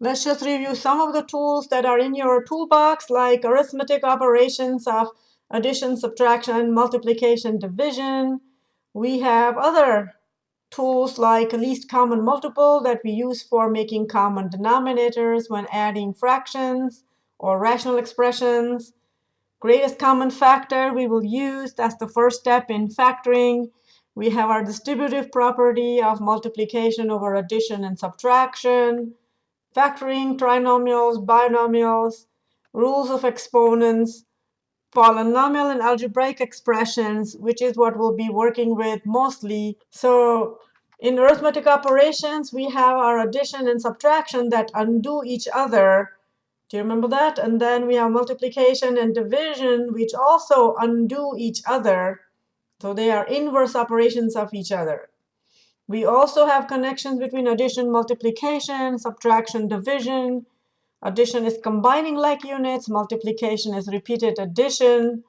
Let's just review some of the tools that are in your toolbox, like arithmetic operations of addition, subtraction, multiplication, division. We have other tools like least common multiple that we use for making common denominators when adding fractions or rational expressions. Greatest common factor we will use. That's the first step in factoring. We have our distributive property of multiplication over addition and subtraction, factoring trinomials, binomials, rules of exponents, polynomial and algebraic expressions, which is what we'll be working with mostly. So in arithmetic operations, we have our addition and subtraction that undo each other do you remember that? And then we have multiplication and division, which also undo each other. So they are inverse operations of each other. We also have connections between addition, multiplication, subtraction, division. Addition is combining like units. Multiplication is repeated addition.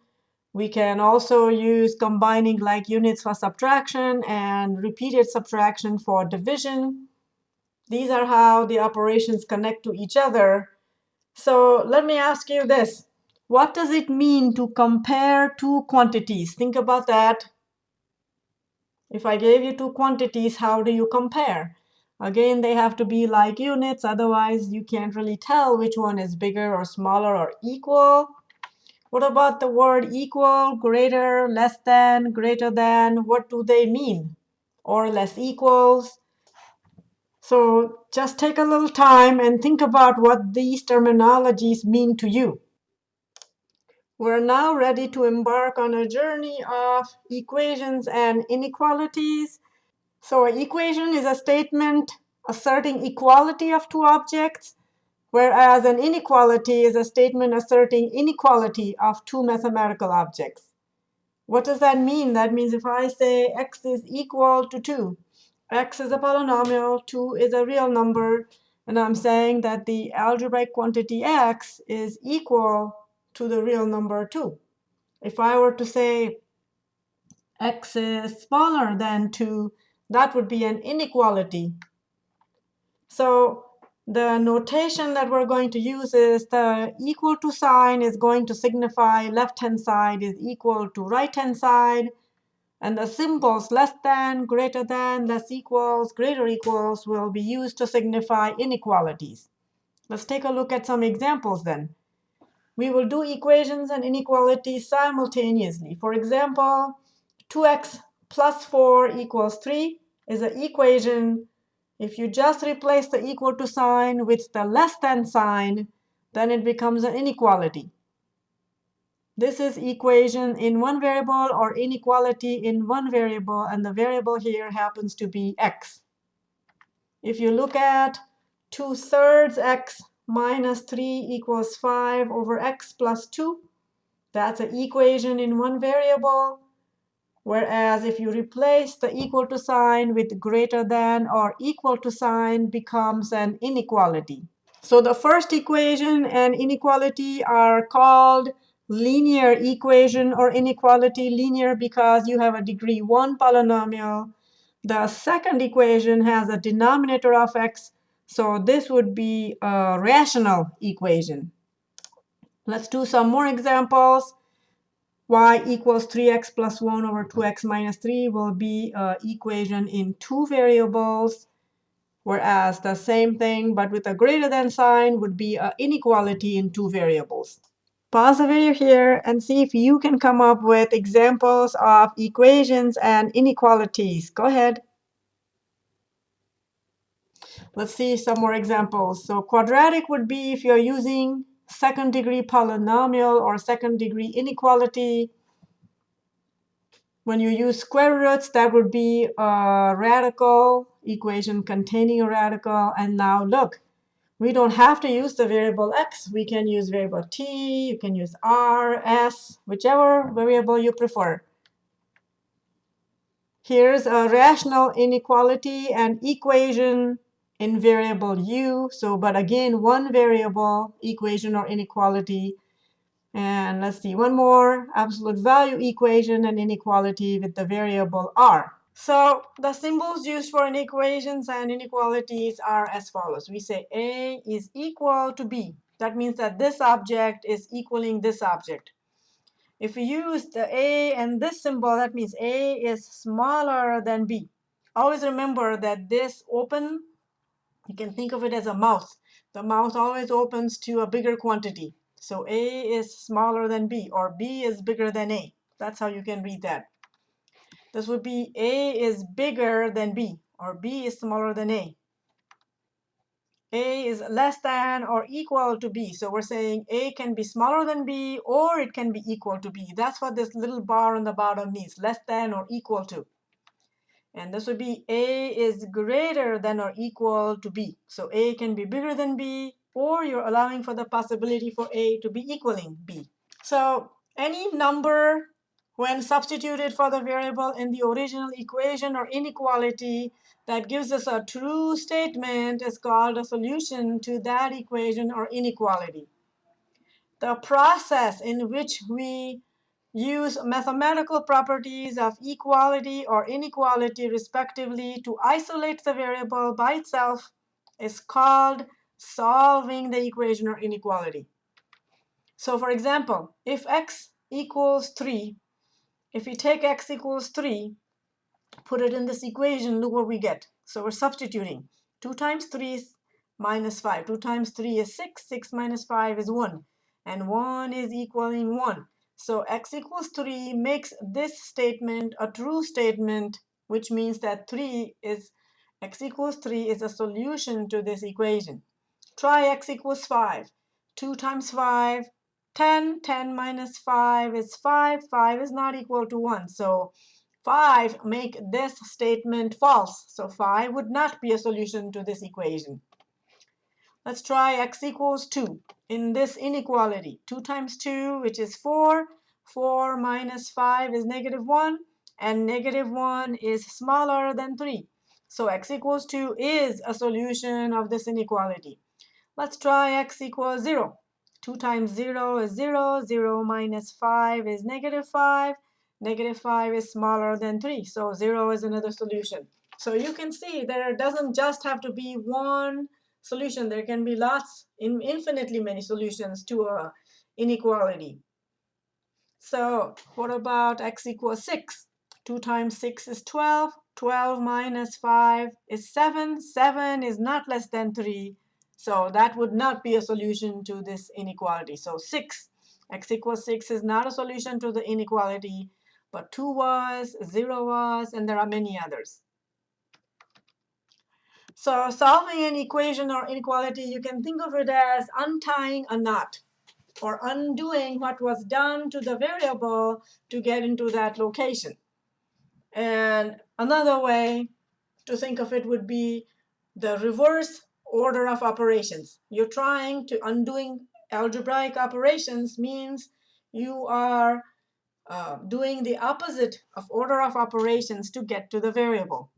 We can also use combining like units for subtraction and repeated subtraction for division. These are how the operations connect to each other. So let me ask you this. What does it mean to compare two quantities? Think about that. If I gave you two quantities, how do you compare? Again, they have to be like units. Otherwise, you can't really tell which one is bigger or smaller or equal. What about the word equal, greater, less than, greater than? What do they mean? Or less equals? So just take a little time and think about what these terminologies mean to you. We're now ready to embark on a journey of equations and inequalities. So an equation is a statement asserting equality of two objects, whereas an inequality is a statement asserting inequality of two mathematical objects. What does that mean? That means if I say x is equal to 2, x is a polynomial, 2 is a real number, and I'm saying that the algebraic quantity x is equal to the real number 2. If I were to say x is smaller than 2, that would be an inequality. So the notation that we're going to use is the equal to sign is going to signify left-hand side is equal to right-hand side. And the symbols less than, greater than, less equals, greater equals will be used to signify inequalities. Let's take a look at some examples then. We will do equations and inequalities simultaneously. For example, 2x plus 4 equals 3 is an equation. If you just replace the equal to sign with the less than sign, then it becomes an inequality. This is equation in one variable or inequality in one variable, and the variable here happens to be x. If you look at 2 thirds x minus 3 equals 5 over x plus 2, that's an equation in one variable. Whereas if you replace the equal to sign with greater than or equal to sign becomes an inequality. So the first equation and inequality are called linear equation or inequality linear because you have a degree 1 polynomial. The second equation has a denominator of x, so this would be a rational equation. Let's do some more examples. y equals 3x plus 1 over 2x minus 3 will be an equation in two variables, whereas the same thing but with a greater than sign would be an inequality in two variables. Pause the video here and see if you can come up with examples of equations and inequalities. Go ahead. Let's see some more examples. So quadratic would be if you're using second degree polynomial or second degree inequality. When you use square roots, that would be a radical equation containing a radical. And now look, we don't have to use the variable x. We can use variable t. You can use r, s, whichever variable you prefer. Here's a rational inequality and equation in variable u. So, but again, one variable equation or inequality. And let's see, one more absolute value equation and inequality with the variable r. So the symbols used for inequations and inequalities are as follows. We say A is equal to B. That means that this object is equaling this object. If we use the A and this symbol, that means A is smaller than B. Always remember that this open, you can think of it as a mouth. The mouth always opens to a bigger quantity. So A is smaller than B, or B is bigger than A. That's how you can read that. This would be A is bigger than B, or B is smaller than A. A is less than or equal to B. So we're saying A can be smaller than B, or it can be equal to B. That's what this little bar on the bottom means, less than or equal to. And this would be A is greater than or equal to B. So A can be bigger than B, or you're allowing for the possibility for A to be equaling B. So any number when substituted for the variable in the original equation or inequality that gives us a true statement is called a solution to that equation or inequality. The process in which we use mathematical properties of equality or inequality respectively to isolate the variable by itself is called solving the equation or inequality. So for example, if x equals 3, if we take x equals 3, put it in this equation, look what we get. So we're substituting. 2 times 3 is minus 5. 2 times 3 is 6. 6 minus 5 is 1. And 1 is equaling 1. So x equals 3 makes this statement a true statement, which means that 3 is x equals 3 is a solution to this equation. Try x equals 5. 2 times 5 10, 10 minus 5 is 5. 5 is not equal to 1. So 5 make this statement false. So 5 would not be a solution to this equation. Let's try x equals 2 in this inequality. 2 times 2, which is 4. 4 minus 5 is negative 1. And negative 1 is smaller than 3. So x equals 2 is a solution of this inequality. Let's try x equals 0. 2 times 0 is 0. 0 minus 5 is negative 5. Negative 5 is smaller than 3. So 0 is another solution. So you can see there doesn't just have to be one solution. There can be lots, in infinitely many solutions to a inequality. So what about x equals 6? 2 times 6 is 12. 12 minus 5 is 7. 7 is not less than 3. So that would not be a solution to this inequality. So 6, x equals 6 is not a solution to the inequality, but 2 was, 0 was, and there are many others. So solving an equation or inequality, you can think of it as untying a knot or undoing what was done to the variable to get into that location. And another way to think of it would be the reverse order of operations. You're trying to undoing algebraic operations means you are uh, doing the opposite of order of operations to get to the variable.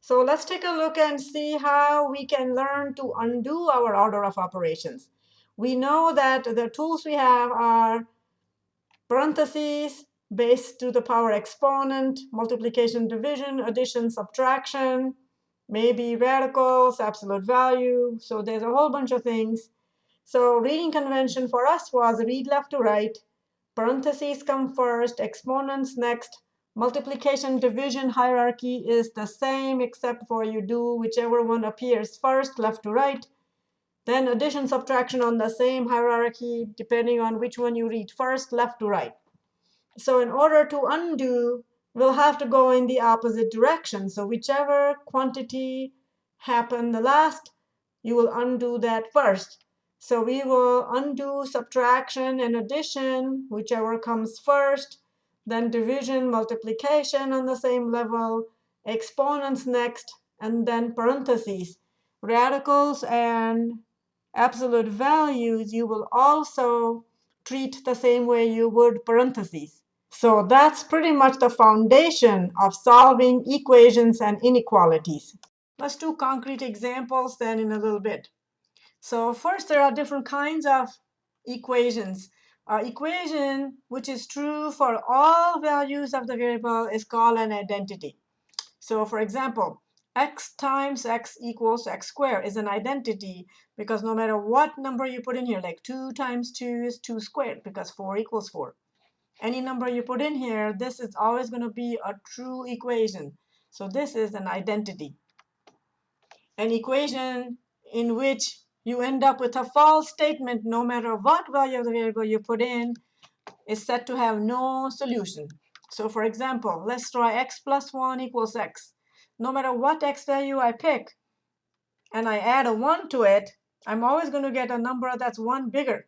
So let's take a look and see how we can learn to undo our order of operations. We know that the tools we have are parentheses, base to the power exponent, multiplication, division, addition, subtraction, maybe radicals, absolute value. So there's a whole bunch of things. So reading convention for us was read left to right. Parentheses come first, exponents next. Multiplication division hierarchy is the same except for you do whichever one appears first, left to right. Then addition subtraction on the same hierarchy depending on which one you read first, left to right. So in order to undo we'll have to go in the opposite direction. So whichever quantity happened the last, you will undo that first. So we will undo subtraction and addition, whichever comes first, then division, multiplication on the same level, exponents next, and then parentheses. Radicals and absolute values you will also treat the same way you would parentheses. So that's pretty much the foundation of solving equations and inequalities. Let's do concrete examples then in a little bit. So first, there are different kinds of equations. Uh, equation which is true for all values of the variable is called an identity. So for example, x times x equals x squared is an identity because no matter what number you put in here, like 2 times 2 is 2 squared because 4 equals 4. Any number you put in here, this is always going to be a true equation. So this is an identity. An equation in which you end up with a false statement no matter what value of the variable you put in is said to have no solution. So for example, let's try x plus 1 equals x no matter what x value I pick, and I add a 1 to it, I'm always going to get a number that's 1 bigger.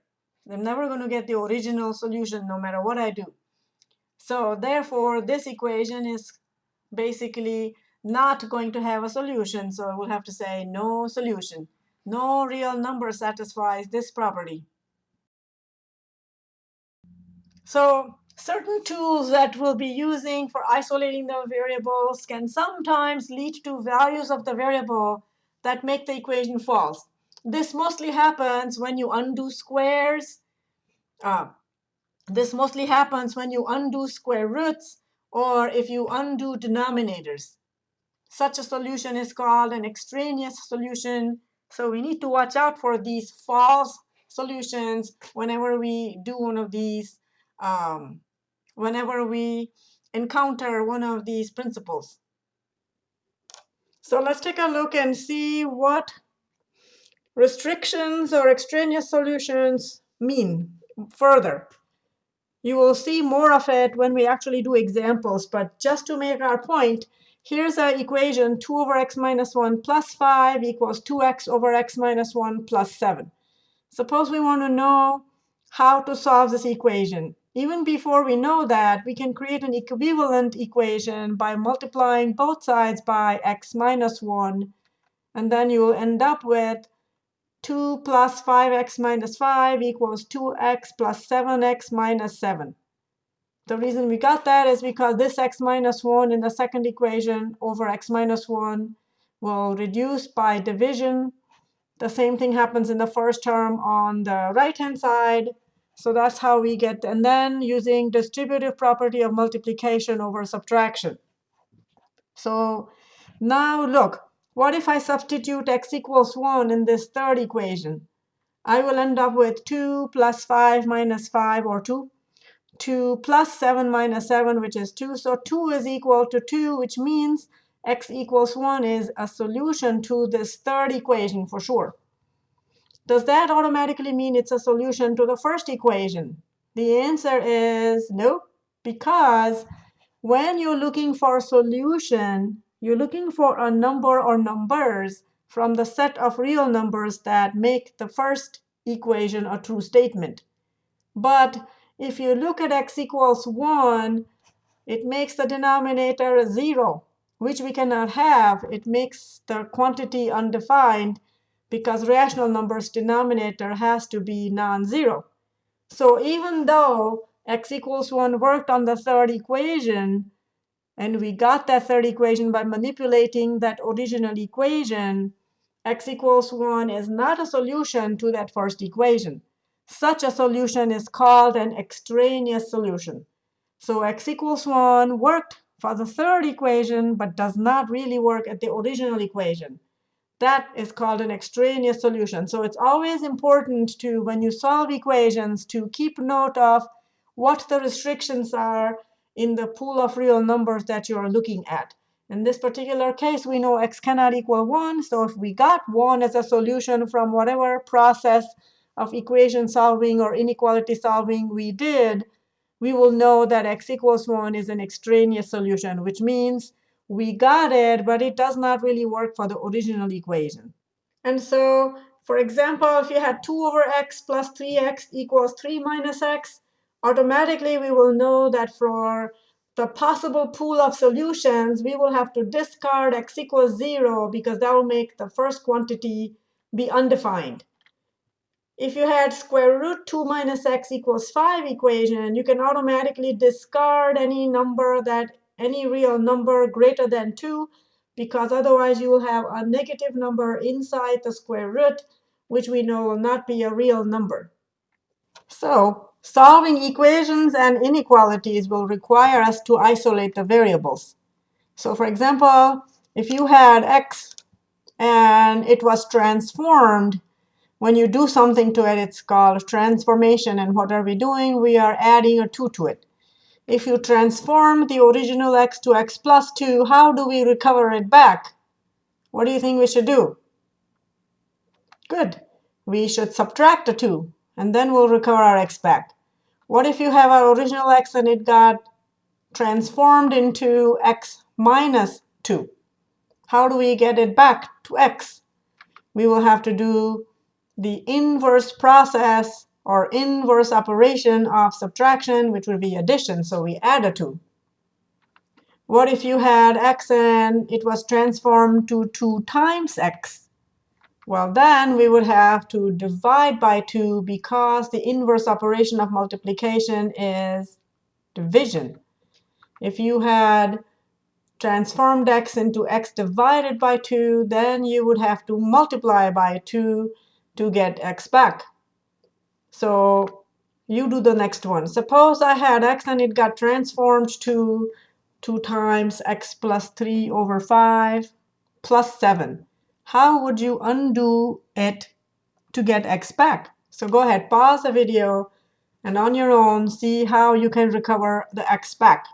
I'm never going to get the original solution no matter what I do. So therefore, this equation is basically not going to have a solution. So we'll have to say no solution. No real number satisfies this property. So Certain tools that we'll be using for isolating the variables can sometimes lead to values of the variable that make the equation false. This mostly happens when you undo squares. Uh, this mostly happens when you undo square roots or if you undo denominators. Such a solution is called an extraneous solution. So we need to watch out for these false solutions whenever we do one of these um, whenever we encounter one of these principles. So let's take a look and see what restrictions or extraneous solutions mean further. You will see more of it when we actually do examples, but just to make our point, here's an equation 2 over x minus 1 plus 5 equals 2x over x minus 1 plus 7. Suppose we want to know how to solve this equation. Even before we know that, we can create an equivalent equation by multiplying both sides by x minus 1. And then you will end up with 2 plus 5x minus 5 equals 2x plus 7x minus 7. The reason we got that is because this x minus 1 in the second equation over x minus 1 will reduce by division. The same thing happens in the first term on the right-hand side. So that's how we get, and then using distributive property of multiplication over subtraction. So now look, what if I substitute x equals 1 in this third equation? I will end up with 2 plus 5 minus 5, or 2. 2 plus 7 minus 7, which is 2. So 2 is equal to 2, which means x equals 1 is a solution to this third equation for sure. Does that automatically mean it's a solution to the first equation? The answer is no, because when you're looking for a solution, you're looking for a number or numbers from the set of real numbers that make the first equation a true statement. But if you look at x equals 1, it makes the denominator a 0, which we cannot have. It makes the quantity undefined because rational numbers denominator has to be non-zero. So even though x equals 1 worked on the third equation, and we got that third equation by manipulating that original equation, x equals 1 is not a solution to that first equation. Such a solution is called an extraneous solution. So x equals 1 worked for the third equation, but does not really work at the original equation. That is called an extraneous solution. So it's always important to, when you solve equations, to keep note of what the restrictions are in the pool of real numbers that you're looking at. In this particular case, we know x cannot equal 1. So if we got 1 as a solution from whatever process of equation solving or inequality solving we did, we will know that x equals 1 is an extraneous solution, which means we got it, but it does not really work for the original equation. And so, for example, if you had 2 over x plus 3x equals 3 minus x, automatically we will know that for the possible pool of solutions, we will have to discard x equals 0 because that will make the first quantity be undefined. If you had square root 2 minus x equals 5 equation, you can automatically discard any number that any real number greater than 2, because otherwise you will have a negative number inside the square root, which we know will not be a real number. So solving equations and inequalities will require us to isolate the variables. So for example, if you had x and it was transformed, when you do something to it, it's called transformation. And what are we doing? We are adding a 2 to it. If you transform the original x to x plus 2, how do we recover it back? What do you think we should do? Good. We should subtract a 2, and then we'll recover our x back. What if you have our original x and it got transformed into x minus 2? How do we get it back to x? We will have to do the inverse process or inverse operation of subtraction, which would be addition. So we add a 2. What if you had x and it was transformed to 2 times x? Well, then we would have to divide by 2 because the inverse operation of multiplication is division. If you had transformed x into x divided by 2, then you would have to multiply by 2 to get x back. So you do the next one. Suppose I had x and it got transformed to 2 times x plus 3 over 5 plus 7. How would you undo it to get x back? So go ahead, pause the video, and on your own, see how you can recover the x back.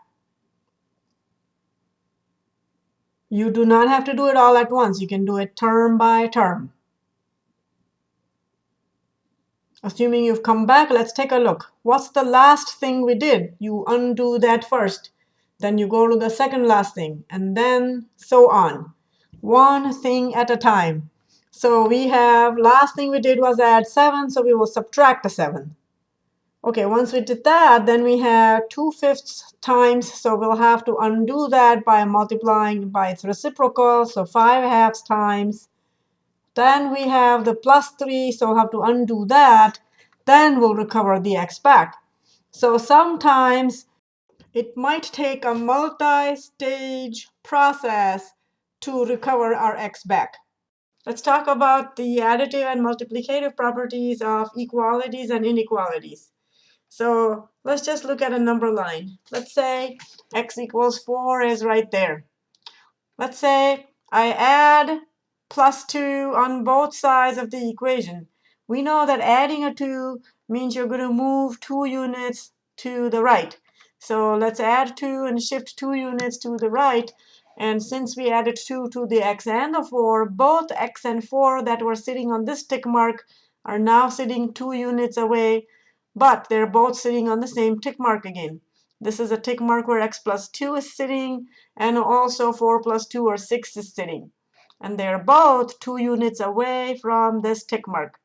You do not have to do it all at once. You can do it term by term. Assuming you've come back, let's take a look. What's the last thing we did? You undo that first. Then you go to the second last thing, and then so on. One thing at a time. So we have, last thing we did was add 7, so we will subtract the 7. OK, once we did that, then we have 2 fifths times. So we'll have to undo that by multiplying by its reciprocal, so 5 halves times then we have the plus 3, so we'll have to undo that. Then we'll recover the x back. So sometimes it might take a multi-stage process to recover our x back. Let's talk about the additive and multiplicative properties of equalities and inequalities. So let's just look at a number line. Let's say x equals 4 is right there. Let's say I add plus 2 on both sides of the equation. We know that adding a 2 means you're going to move 2 units to the right. So let's add 2 and shift 2 units to the right. And since we added 2 to the x and the 4, both x and 4 that were sitting on this tick mark are now sitting 2 units away, but they're both sitting on the same tick mark again. This is a tick mark where x plus 2 is sitting, and also 4 plus 2 or 6 is sitting and they're both two units away from this tick mark.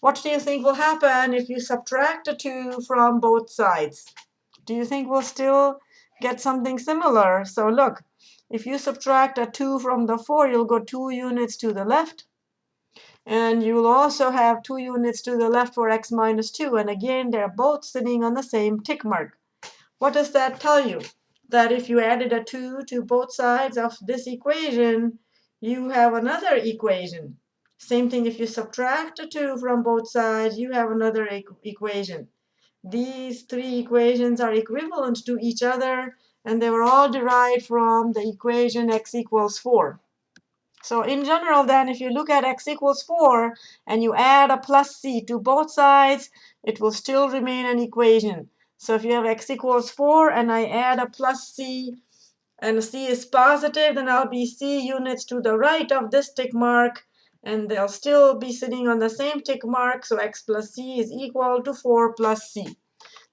What do you think will happen if you subtract a 2 from both sides? Do you think we'll still get something similar? So look, if you subtract a 2 from the 4, you'll go 2 units to the left. And you'll also have 2 units to the left for x minus 2. And again, they're both sitting on the same tick mark. What does that tell you? That if you added a 2 to both sides of this equation, you have another equation. Same thing, if you subtract a 2 from both sides, you have another e equation. These three equations are equivalent to each other, and they were all derived from the equation x equals 4. So in general, then, if you look at x equals 4 and you add a plus c to both sides, it will still remain an equation. So if you have x equals 4 and I add a plus c and C is positive, then I'll be C units to the right of this tick mark, and they'll still be sitting on the same tick mark, so x plus C is equal to 4 plus C.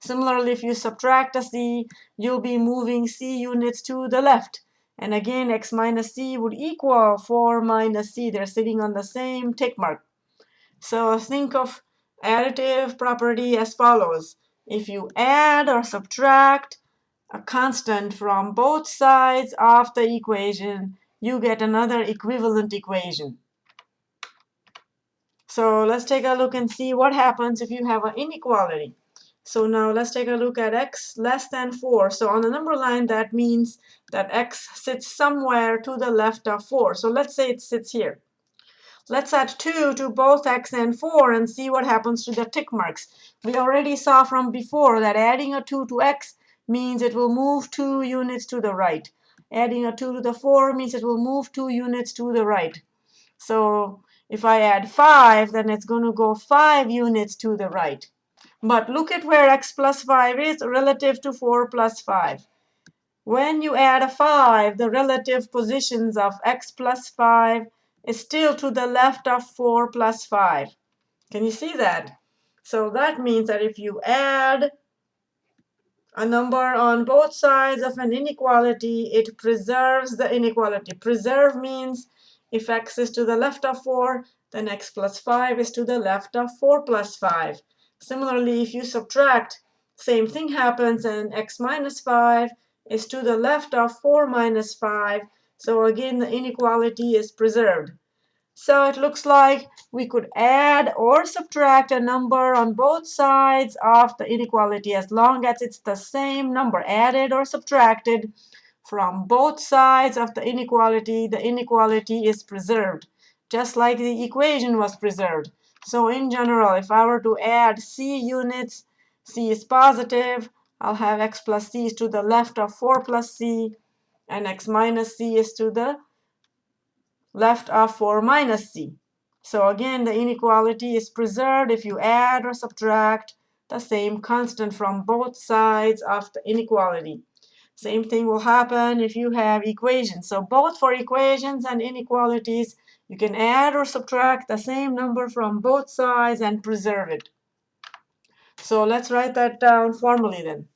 Similarly, if you subtract a C, you'll be moving C units to the left. And again, x minus C would equal 4 minus C. They're sitting on the same tick mark. So think of additive property as follows. If you add or subtract a constant from both sides of the equation, you get another equivalent equation. So let's take a look and see what happens if you have an inequality. So now let's take a look at x less than 4. So on the number line, that means that x sits somewhere to the left of 4. So let's say it sits here. Let's add 2 to both x and 4 and see what happens to the tick marks. We already saw from before that adding a 2 to x means it will move 2 units to the right. Adding a 2 to the 4 means it will move 2 units to the right. So if I add 5, then it's going to go 5 units to the right. But look at where x plus 5 is relative to 4 plus 5. When you add a 5, the relative positions of x plus 5 is still to the left of 4 plus 5. Can you see that? So that means that if you add a number on both sides of an inequality, it preserves the inequality. Preserve means if x is to the left of 4, then x plus 5 is to the left of 4 plus 5. Similarly, if you subtract, same thing happens, and x minus 5 is to the left of 4 minus 5. So again, the inequality is preserved. So it looks like we could add or subtract a number on both sides of the inequality as long as it's the same number added or subtracted from both sides of the inequality. The inequality is preserved, just like the equation was preserved. So in general, if I were to add c units, c is positive, I'll have x plus c is to the left of 4 plus c, and x minus c is to the left of 4 minus c. So again, the inequality is preserved if you add or subtract the same constant from both sides of the inequality. Same thing will happen if you have equations. So both for equations and inequalities, you can add or subtract the same number from both sides and preserve it. So let's write that down formally then.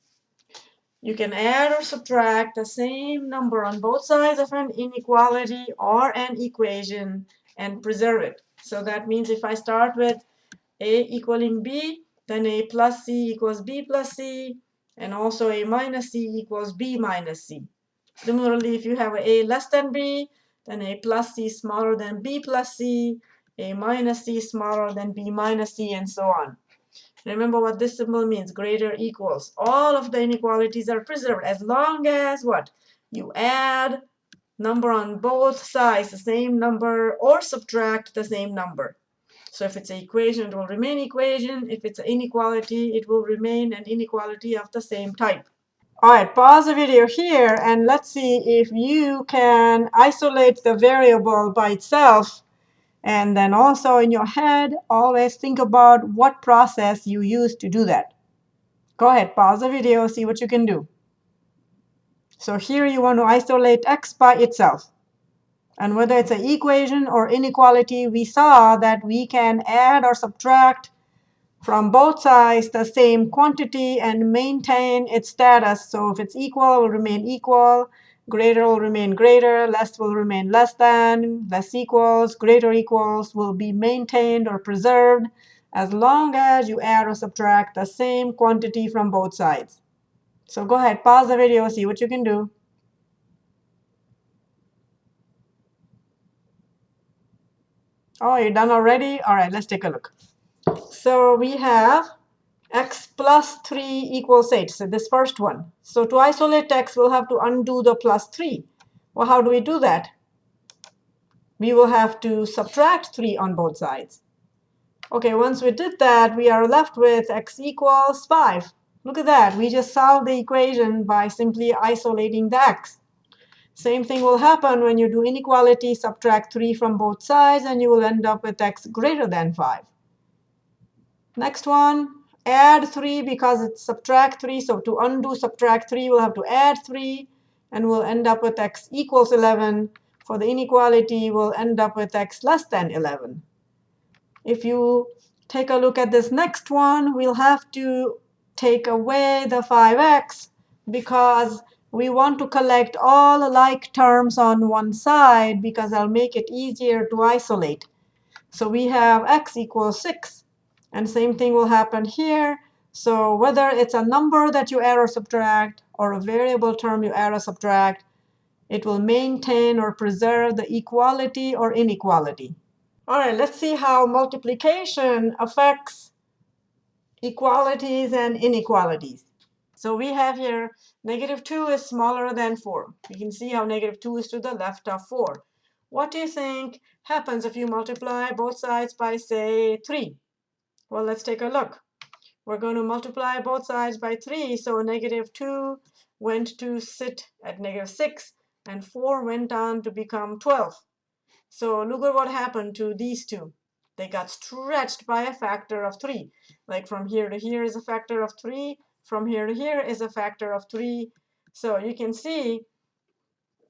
You can add or subtract the same number on both sides of an inequality or an equation and preserve it. So that means if I start with a equaling b, then a plus c equals b plus c, and also a minus c equals b minus c. Similarly, if you have a less than b, then a plus c smaller than b plus c, a minus c smaller than b minus c, and so on. Remember what this symbol means, greater equals. All of the inequalities are preserved as long as what? You add number on both sides, the same number, or subtract the same number. So if it's an equation, it will remain equation. If it's an inequality, it will remain an inequality of the same type. All right, pause the video here, and let's see if you can isolate the variable by itself and then also in your head, always think about what process you use to do that. Go ahead, pause the video, see what you can do. So here you want to isolate x by itself. And whether it's an equation or inequality, we saw that we can add or subtract from both sides the same quantity and maintain its status. So if it's equal, it will remain equal greater will remain greater, less will remain less than, less equals, greater equals will be maintained or preserved as long as you add or subtract the same quantity from both sides. So go ahead, pause the video, see what you can do. Oh, you're done already? All right, let's take a look. So we have x plus 3 equals 8. So this first one. So to isolate x, we'll have to undo the plus 3. Well, how do we do that? We will have to subtract 3 on both sides. OK, once we did that, we are left with x equals 5. Look at that. We just solved the equation by simply isolating the x. Same thing will happen when you do inequality, subtract 3 from both sides, and you will end up with x greater than 5. Next one, add 3 because it's subtract 3. So to undo subtract 3, we'll have to add 3. And we'll end up with x equals 11. For the inequality, we'll end up with x less than 11. If you take a look at this next one, we'll have to take away the 5x because we want to collect all the like terms on one side because that'll make it easier to isolate. So we have x equals 6. And same thing will happen here. So whether it's a number that you add or subtract or a variable term you add or subtract, it will maintain or preserve the equality or inequality. All right, let's see how multiplication affects equalities and inequalities. So we have here negative 2 is smaller than 4. You can see how negative 2 is to the left of 4. What do you think happens if you multiply both sides by, say, 3? Well, let's take a look. We're going to multiply both sides by 3, so negative 2 went to sit at negative 6, and 4 went on to become 12. So look at what happened to these two. They got stretched by a factor of 3. Like from here to here is a factor of 3. From here to here is a factor of 3. So you can see,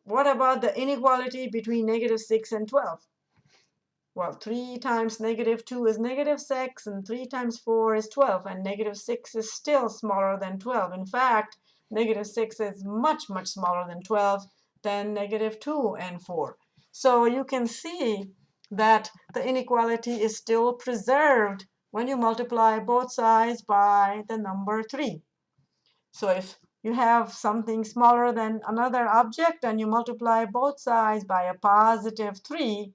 what about the inequality between negative 6 and 12? Well, 3 times negative 2 is negative 6, and 3 times 4 is 12, and negative 6 is still smaller than 12. In fact, negative 6 is much, much smaller than 12 than negative 2 and 4. So you can see that the inequality is still preserved when you multiply both sides by the number 3. So if you have something smaller than another object and you multiply both sides by a positive 3,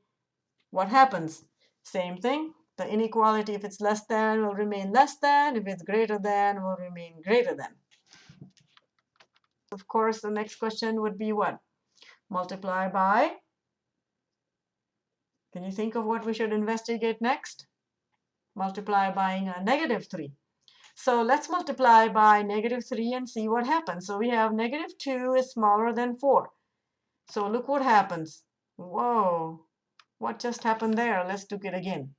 what happens? Same thing. The inequality, if it's less than, will remain less than. If it's greater than, will remain greater than. Of course, the next question would be what? Multiply by can you think of what we should investigate next? Multiply by a negative 3. So let's multiply by negative 3 and see what happens. So we have negative 2 is smaller than 4. So look what happens. Whoa, what just happened there? Let's do it again.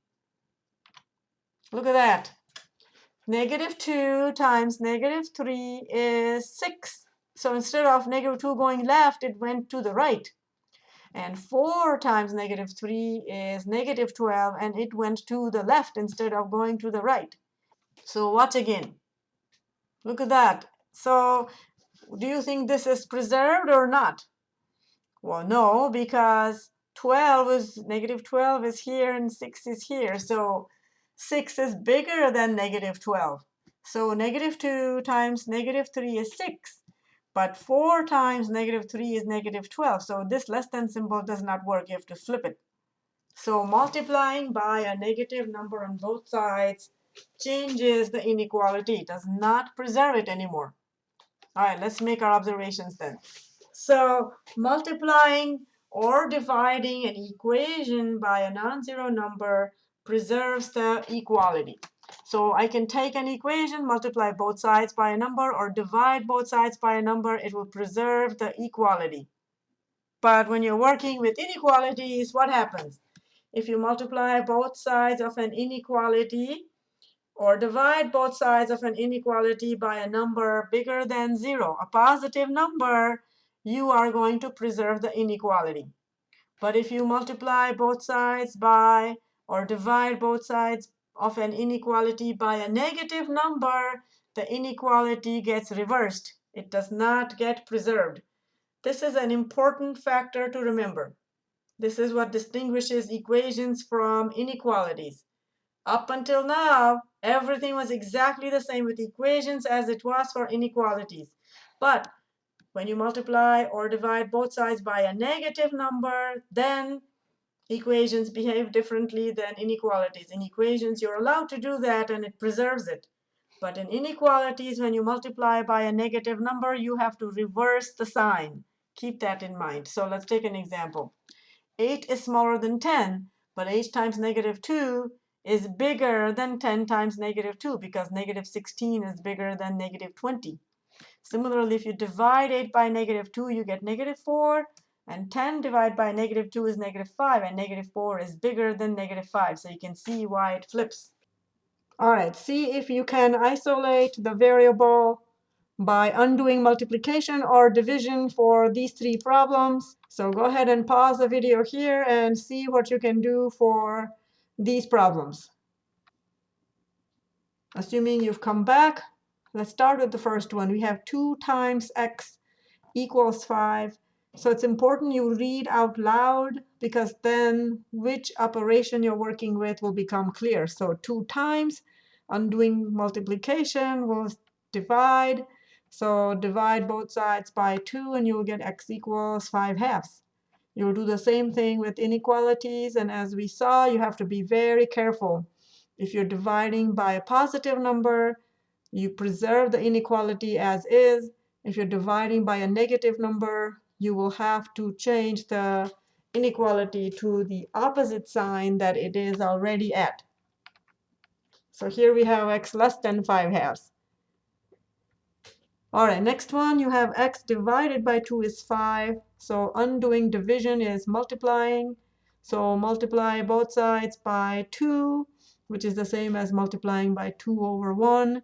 Look at that. Negative 2 times negative 3 is 6. So instead of negative 2 going left, it went to the right. And 4 times negative 3 is negative 12, and it went to the left instead of going to the right. So watch again. Look at that. So do you think this is preserved or not? Well, no, because 12 is negative 12 is here and 6 is here. So 6 is bigger than negative 12. So negative 2 times negative 3 is 6. But 4 times negative 3 is negative 12. So this less than symbol does not work. You have to flip it. So multiplying by a negative number on both sides changes the inequality. It does not preserve it anymore. All right, let's make our observations then. So multiplying or dividing an equation by a non-zero number preserves the equality. So I can take an equation, multiply both sides by a number, or divide both sides by a number. It will preserve the equality. But when you're working with inequalities, what happens? If you multiply both sides of an inequality or divide both sides of an inequality by a number bigger than 0, a positive number, you are going to preserve the inequality. But if you multiply both sides by or divide both sides of an inequality by a negative number, the inequality gets reversed. It does not get preserved. This is an important factor to remember. This is what distinguishes equations from inequalities. Up until now, everything was exactly the same with equations as it was for inequalities. But when you multiply or divide both sides by a negative number, then equations behave differently than inequalities. In equations, you're allowed to do that, and it preserves it. But in inequalities, when you multiply by a negative number, you have to reverse the sign. Keep that in mind. So let's take an example. 8 is smaller than 10, but 8 times negative 2 is bigger than 10 times negative 2 because negative 16 is bigger than negative 20. Similarly, if you divide 8 by negative 2, you get negative 4. And 10 divided by negative 2 is negative 5, and negative 4 is bigger than negative 5. So you can see why it flips. All right, see if you can isolate the variable by undoing multiplication or division for these three problems. So go ahead and pause the video here and see what you can do for these problems. Assuming you've come back, let's start with the first one. We have 2 times x equals 5. So it's important you read out loud because then which operation you're working with will become clear. So 2 times, undoing multiplication will divide. So divide both sides by 2, and you'll get x equals 5 halves. You'll do the same thing with inequalities. And as we saw, you have to be very careful. If you're dividing by a positive number, you preserve the inequality as is. If you're dividing by a negative number, you will have to change the inequality to the opposite sign that it is already at. So here we have x less than 5 halves. All right, next one, you have x divided by 2 is 5. So undoing division is multiplying. So multiply both sides by 2, which is the same as multiplying by 2 over 1.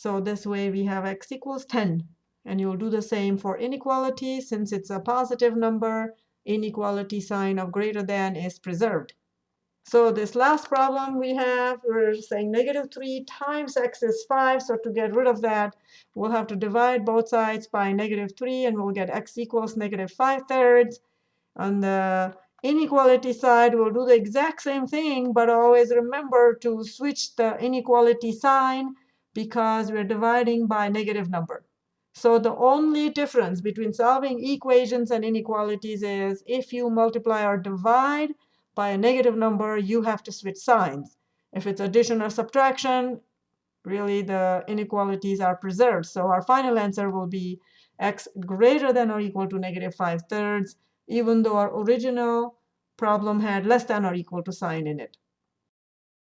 So this way we have x equals 10. And you'll do the same for inequality. Since it's a positive number, inequality sign of greater than is preserved. So this last problem we have, we're saying negative 3 times x is 5. So to get rid of that, we'll have to divide both sides by negative 3, and we'll get x equals negative 5 thirds. On the inequality side, we'll do the exact same thing, but always remember to switch the inequality sign because we're dividing by a negative number. So the only difference between solving equations and inequalities is if you multiply or divide by a negative number, you have to switch signs. If it's addition or subtraction, really the inequalities are preserved. So our final answer will be x greater than or equal to negative 5 thirds, even though our original problem had less than or equal to sign in it.